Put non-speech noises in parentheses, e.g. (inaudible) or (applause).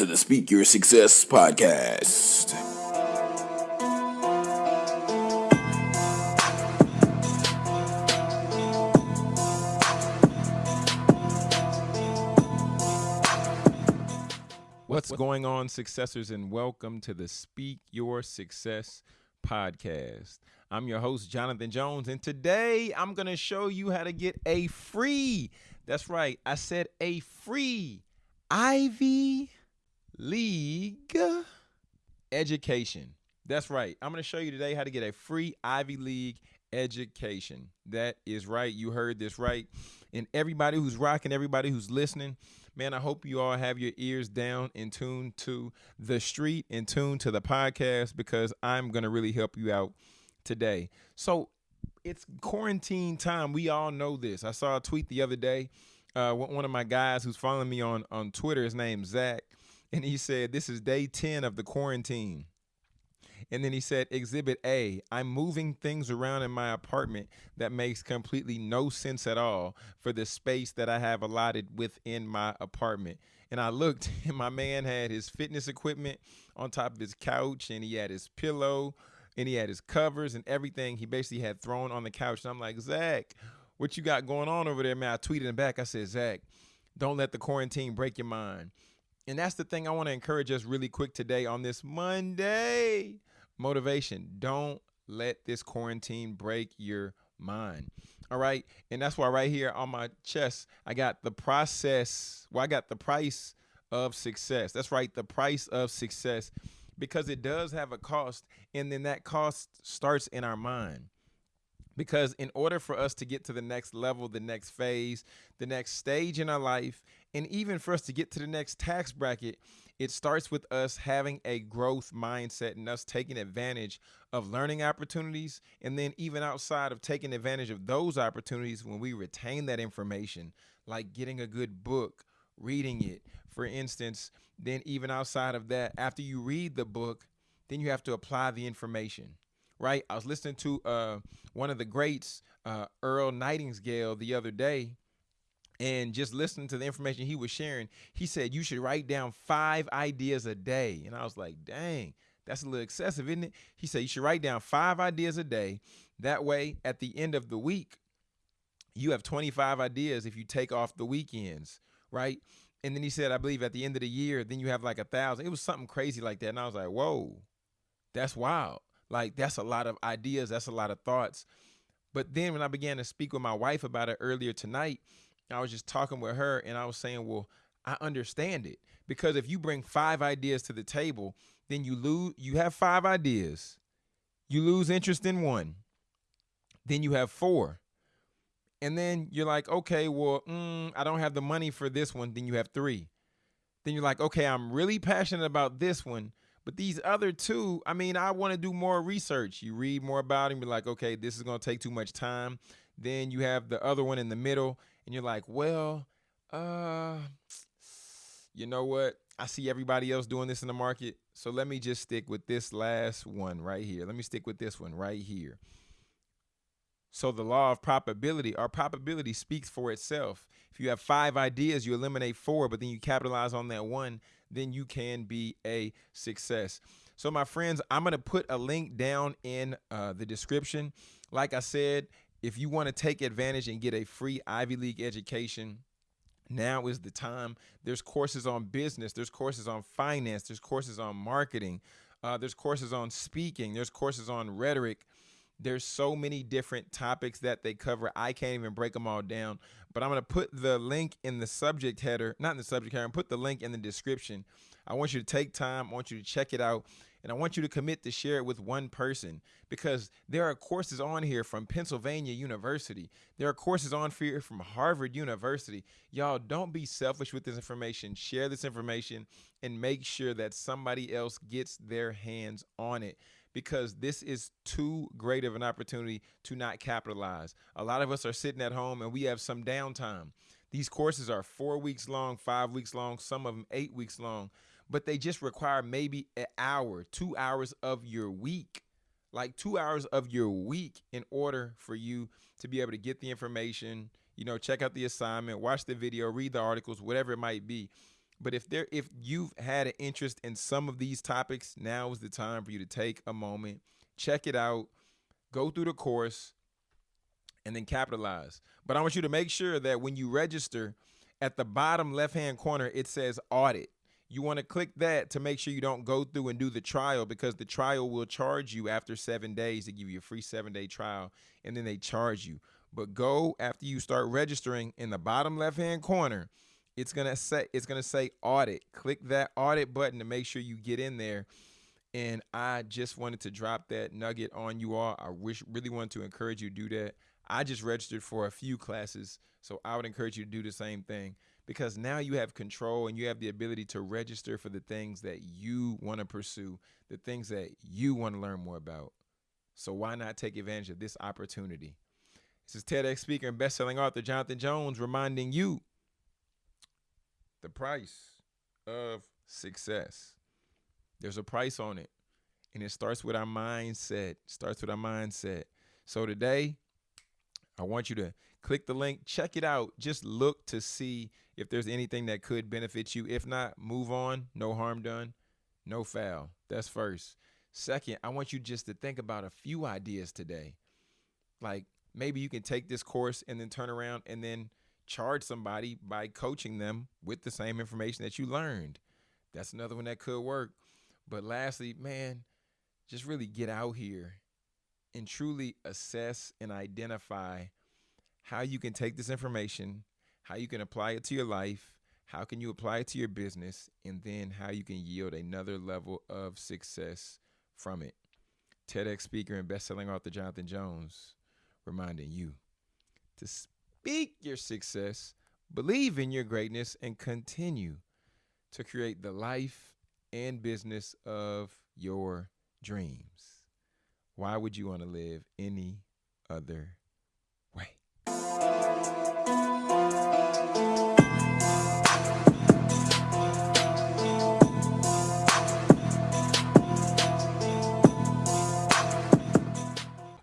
to the Speak Your Success podcast. What's going on, successors, and welcome to the Speak Your Success podcast. I'm your host, Jonathan Jones, and today I'm going to show you how to get a free, that's right, I said a free Ivy League education. That's right. I'm going to show you today how to get a free Ivy League education. That is right. You heard this right. And everybody who's rocking, everybody who's listening, man, I hope you all have your ears down and tuned to the street and tuned to the podcast because I'm going to really help you out today. So it's quarantine time. We all know this. I saw a tweet the other day uh, one of my guys who's following me on on Twitter. His name's Zach, and he said this is day ten of the quarantine. And then he said, Exhibit A, I'm moving things around in my apartment that makes completely no sense at all for the space that I have allotted within my apartment. And I looked, (laughs) and my man had his fitness equipment on top of his couch, and he had his pillow, and he had his covers and everything he basically had thrown on the couch. And I'm like, Zach, what you got going on over there, man? I tweeted him back. I said, Zach, don't let the quarantine break your mind. And that's the thing I want to encourage us really quick today on this Monday. Motivation. Don't let this quarantine break your mind. All right. And that's why right here on my chest, I got the process. Well, I got the price of success. That's right. The price of success because it does have a cost. And then that cost starts in our mind because in order for us to get to the next level, the next phase, the next stage in our life, and even for us to get to the next tax bracket, it starts with us having a growth mindset and us taking advantage of learning opportunities. And then, even outside of taking advantage of those opportunities, when we retain that information, like getting a good book, reading it, for instance, then even outside of that, after you read the book, then you have to apply the information right? I was listening to uh, one of the greats, uh, Earl Nightingale, the other day, and just listening to the information he was sharing, he said you should write down five ideas a day. And I was like, dang, that's a little excessive, isn't it? He said you should write down five ideas a day. That way, at the end of the week, you have 25 ideas if you take off the weekends, right? And then he said, I believe at the end of the year, then you have like a thousand. It was something crazy like that. And I was like, whoa, that's wild. Like that's a lot of ideas, that's a lot of thoughts. But then when I began to speak with my wife about it earlier tonight, I was just talking with her and I was saying, well, I understand it because if you bring five ideas to the table, then you lose you have five ideas. You lose interest in one. Then you have four. And then you're like, okay, well, mm, I don't have the money for this one. Then you have three. Then you're like, okay, I'm really passionate about this one, but these other two, I mean, I want to do more research. You read more about him, be like, okay, this is going to take too much time. Then you have the other one in the middle, and you're like, well, uh, you know what? I see everybody else doing this in the market. So let me just stick with this last one right here. Let me stick with this one right here. So the law of probability, our probability speaks for itself. If you have five ideas, you eliminate four, but then you capitalize on that one, then you can be a success. So my friends, I'm going to put a link down in uh, the description. Like I said, if you want to take advantage and get a free Ivy League education, now is the time. There's courses on business, there's courses on finance, there's courses on marketing, uh, there's courses on speaking, there's courses on rhetoric, there's so many different topics that they cover. I can't even break them all down, but I'm going to put the link in the subject header, not in the subject header, and put the link in the description. I want you to take time, I want you to check it out, and I want you to commit to share it with one person because there are courses on here from Pennsylvania University. There are courses on here from Harvard University. Y'all don't be selfish with this information. Share this information and make sure that somebody else gets their hands on it because this is too great of an opportunity to not capitalize. A lot of us are sitting at home and we have some downtime. These courses are four weeks long, five weeks long, some of them eight weeks long, but they just require maybe an hour, two hours of your week, like two hours of your week in order for you to be able to get the information, you know, check out the assignment, watch the video, read the articles, whatever it might be. But if there if you've had an interest in some of these topics, now is the time for you to take a moment, check it out, go through the course, and then capitalize. But I want you to make sure that when you register, at the bottom left hand corner, it says audit. You want to click that to make sure you don't go through and do the trial because the trial will charge you after seven days to give you a free seven day trial and then they charge you. But go after you start registering in the bottom left hand corner it's gonna say it's gonna say audit. Click that audit button to make sure you get in there. And I just wanted to drop that nugget on you all. I wish really wanted to encourage you to do that. I just registered for a few classes, so I would encourage you to do the same thing because now you have control and you have the ability to register for the things that you want to pursue, the things that you want to learn more about. So why not take advantage of this opportunity? This is TEDx speaker and best-selling author Jonathan Jones reminding you the price of success. There's a price on it. And it starts with our mindset. Starts with our mindset. So today, I want you to click the link, check it out. Just look to see if there's anything that could benefit you. If not, move on. No harm done. No foul. That's first. Second, I want you just to think about a few ideas today. Like maybe you can take this course and then turn around and then charge somebody by coaching them with the same information that you learned. That's another one that could work. But lastly, man, just really get out here and truly assess and identify how you can take this information, how you can apply it to your life, how can you apply it to your business, and then how you can yield another level of success from it. TEDx speaker and best-selling author Jonathan Jones reminding you to speak your success, believe in your greatness, and continue to create the life and business of your dreams. Why would you want to live any other